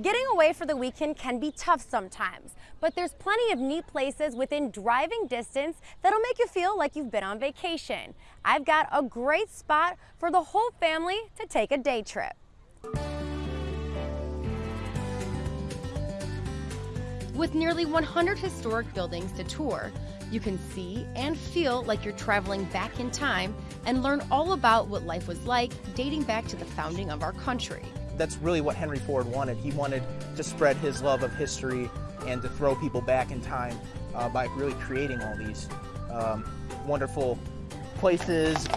Getting away for the weekend can be tough sometimes, but there's plenty of neat places within driving distance that'll make you feel like you've been on vacation. I've got a great spot for the whole family to take a day trip. With nearly 100 historic buildings to tour, you can see and feel like you're traveling back in time and learn all about what life was like dating back to the founding of our country that's really what Henry Ford wanted. He wanted to spread his love of history and to throw people back in time uh, by really creating all these um, wonderful places.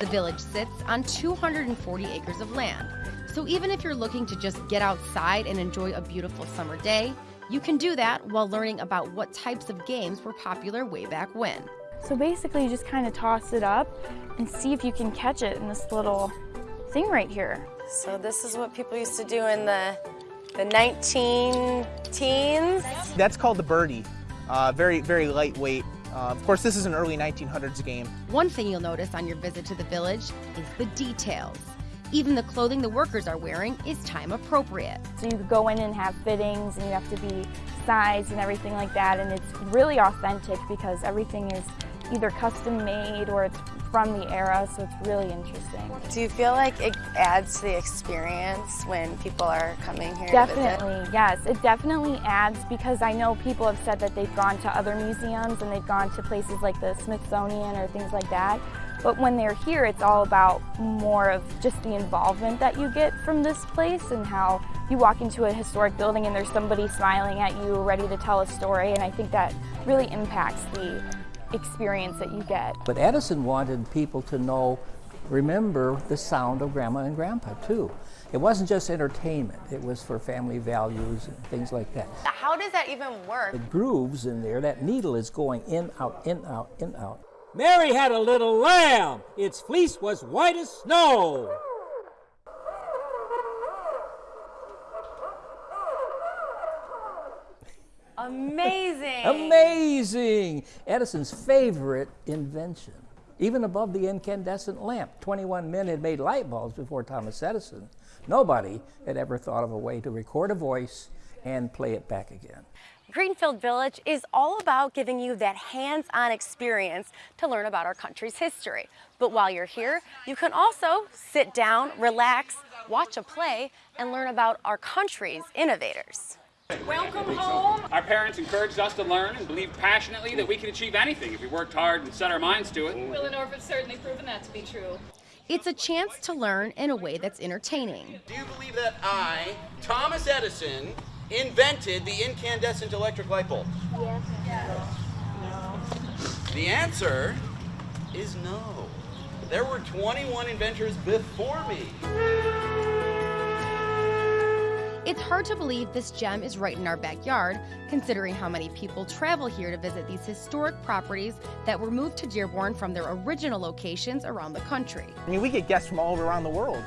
The village sits on 240 acres of land. So even if you're looking to just get outside and enjoy a beautiful summer day, you can do that while learning about what types of games were popular way back when. So basically you just kind of toss it up and see if you can catch it in this little thing right here. So this is what people used to do in the, the 19 teens? That's called the birdie. Uh, very, very lightweight. Uh, of course, this is an early 1900s game. One thing you'll notice on your visit to the village is the details. Even the clothing the workers are wearing is time appropriate. So you go in and have fittings and you have to be sized and everything like that and it's really authentic because everything is either custom made or it's from the era, so it's really interesting. Do you feel like it adds to the experience when people are coming here Definitely, yes. It definitely adds because I know people have said that they've gone to other museums and they've gone to places like the Smithsonian or things like that. But when they're here, it's all about more of just the involvement that you get from this place and how you walk into a historic building and there's somebody smiling at you, ready to tell a story. And I think that really impacts the experience that you get. But Edison wanted people to know, remember the sound of grandma and grandpa too. It wasn't just entertainment, it was for family values and things like that. How does that even work? The grooves in there, that needle is going in, out, in, out, in, out. Mary had a little lamb. Its fleece was white as snow. Amazing. Amazing. Edison's favorite invention, even above the incandescent lamp. 21 men had made light bulbs before Thomas Edison. Nobody had ever thought of a way to record a voice and play it back again. Greenfield Village is all about giving you that hands-on experience to learn about our country's history. But while you're here, you can also sit down, relax, watch a play, and learn about our country's innovators. Welcome home. Our parents encouraged us to learn and believed passionately that we could achieve anything if we worked hard and set our minds to it. Will and Orv certainly proven that to be true. It's a chance to learn in a way that's entertaining. Do you believe that I, Thomas Edison, invented the incandescent electric light bulb? Yes. yes. No. The answer is no. There were 21 inventors before me. It's hard to believe this gem is right in our backyard, considering how many people travel here to visit these historic properties that were moved to Dearborn from their original locations around the country. I mean, we get guests from all around the world.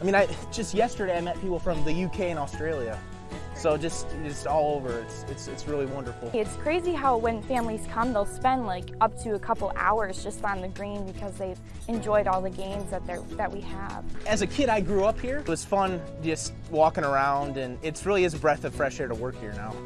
I mean, I, just yesterday I met people from the UK and Australia. So just just all over, it's, it's, it's really wonderful. It's crazy how when families come, they'll spend like up to a couple hours just on the green because they've enjoyed all the games that, that we have. As a kid, I grew up here. It was fun just walking around and it really is a breath of fresh air to work here now.